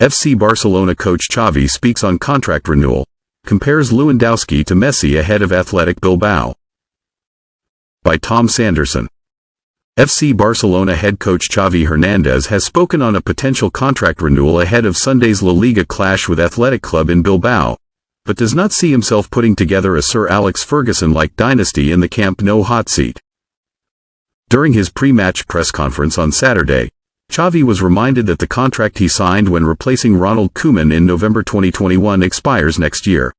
FC Barcelona coach Xavi speaks on contract renewal, compares Lewandowski to Messi ahead of Athletic Bilbao. By Tom Sanderson. FC Barcelona head coach Xavi Hernandez has spoken on a potential contract renewal ahead of Sunday's La Liga clash with Athletic Club in Bilbao, but does not see himself putting together a Sir Alex Ferguson-like dynasty in the Camp Nou hot seat. During his pre-match press conference on Saturday, Xavi was reminded that the contract he signed when replacing Ronald Koeman in November 2021 expires next year.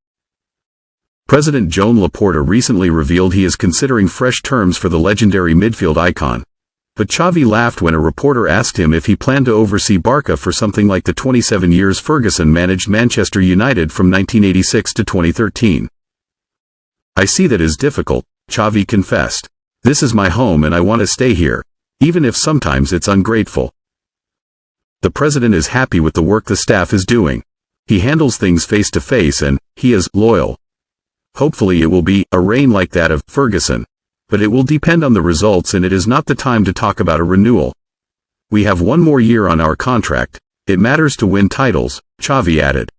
President Joan Laporta recently revealed he is considering fresh terms for the legendary midfield icon. But Xavi laughed when a reporter asked him if he planned to oversee Barca for something like the 27 years Ferguson managed Manchester United from 1986 to 2013. I see that is difficult, Xavi confessed. This is my home and I want to stay here, even if sometimes it's ungrateful. The president is happy with the work the staff is doing. He handles things face to face and, he is, loyal. Hopefully it will be, a reign like that of, Ferguson. But it will depend on the results and it is not the time to talk about a renewal. We have one more year on our contract. It matters to win titles, Xavi added.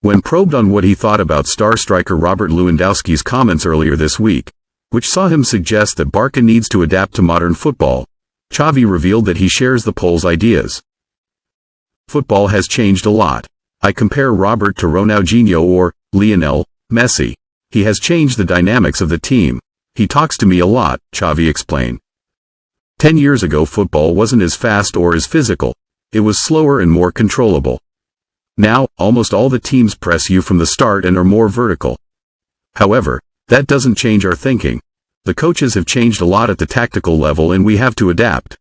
When probed on what he thought about star striker Robert Lewandowski's comments earlier this week, which saw him suggest that Barca needs to adapt to modern football, Xavi revealed that he shares the Pole's ideas. Football has changed a lot. I compare Robert to Ronaldinho or Lionel Messi. He has changed the dynamics of the team. He talks to me a lot, Xavi explained. Ten years ago football wasn't as fast or as physical. It was slower and more controllable. Now, almost all the teams press you from the start and are more vertical. However, that doesn't change our thinking. The coaches have changed a lot at the tactical level and we have to adapt.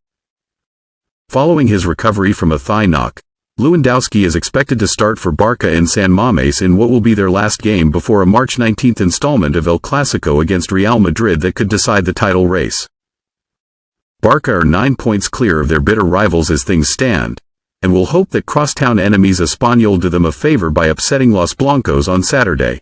Following his recovery from a thigh knock, Lewandowski is expected to start for Barca in San Mamés in what will be their last game before a March 19 installment of El Clasico against Real Madrid that could decide the title race. Barca are nine points clear of their bitter rivals as things stand, and will hope that crosstown enemies Espanyol do them a favor by upsetting Los Blancos on Saturday.